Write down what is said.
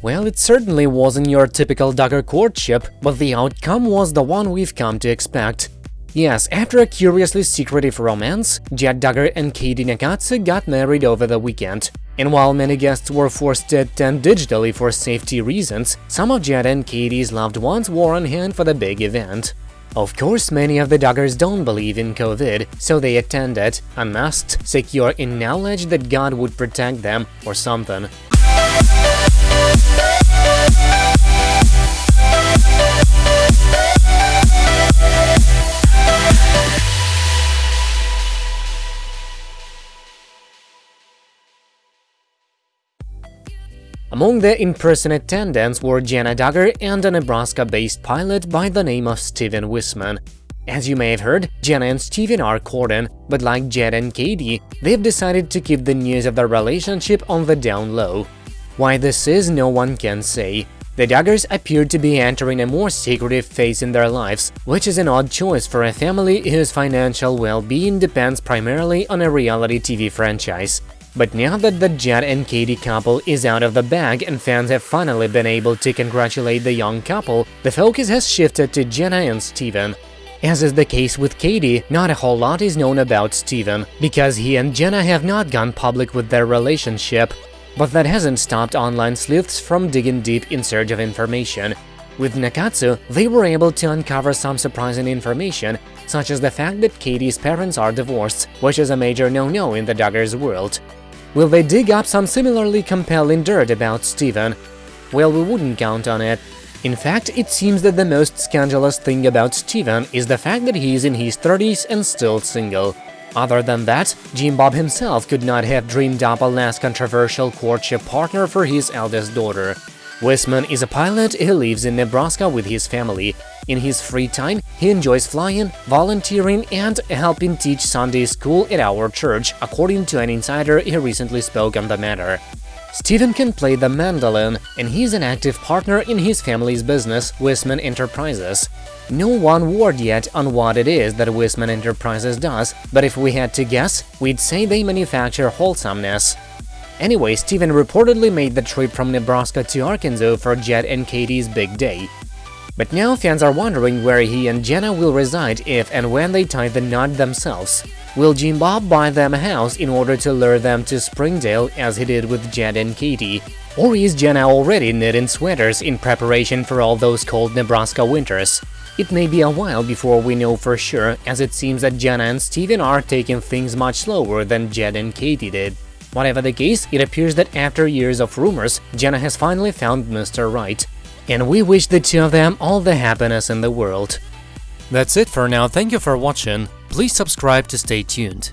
Well, it certainly wasn't your typical Duggar courtship, but the outcome was the one we've come to expect. Yes, after a curiously secretive romance, Jed Duggar and Katey Nakatsu got married over the weekend. And while many guests were forced to attend digitally for safety reasons, some of Jed and Katey's loved ones were on hand for the big event. Of course, many of the Duggars don't believe in COVID, so they attended, unmasked, secure in knowledge that God would protect them or something. Among the in-person attendants were Jenna Duggar and a Nebraska-based pilot by the name of Stephen Wissmann. As you may have heard, Jenna and Stephen are courting, but like Jed and Katey, they've decided to keep the news of their relationship on the down low. Why this is, no one can say. The Duggars appear to be entering a more secretive phase in their lives, which is an odd choice for a family whose financial well-being depends primarily on a reality TV franchise. But now that the Jed and Katey couple is out of the bag and fans have finally been able to congratulate the young couple, the focus has shifted to Jenna and Stephen. As is the case with Katey, not a whole lot is known about Stephen, because he and Jenna have not gone public with their relationship. But that hasn't stopped online sleuths from digging deep in search of information. With Nakatsu, they were able to uncover some surprising information, such as the fact that Katey's parents are divorced, which is a major no-no in the Duggars world. Will they dig up some similarly compelling dirt about Stephen? Well, we wouldn't count on it. In fact, it seems that the most scandalous thing about Stephen is the fact that he is in his 30s and still single. Other than that, Jim Bob himself could not have dreamed up a less controversial courtship partner for his eldest daughter. Wissmann is a pilot who lives in Nebraska with his family. In his free time, he enjoys flying, volunteering, and helping teach Sunday school at our church, according to an insider who recently spoke on the matter. Stephen can play the mandolin, and he's an active partner in his family's business, Wissmann Enterprises. No one word yet on what it is that Wissmann Enterprises does, but if we had to guess, we'd say they manufacture wholesomeness. Anyway, Stephen reportedly made the trip from Nebraska to Arkansas for Jed and Katey's big day. But now fans are wondering where he and Jenna will reside if and when they tie the knot themselves. Will Jim Bob buy them a house in order to lure them to Springdale as he did with Jed and Katey? Or is Jenna already knitting sweaters in preparation for all those cold Nebraska winters? It may be a while before we know for sure, as it seems that Jenna and Stephen are taking things much slower than Jed and Katey did. Whatever the case, it appears that after years of rumors, Jenna has finally found Mr. Right. And we wish the two of them all the happiness in the world. That's it for now, thank you for watching, please subscribe to stay tuned.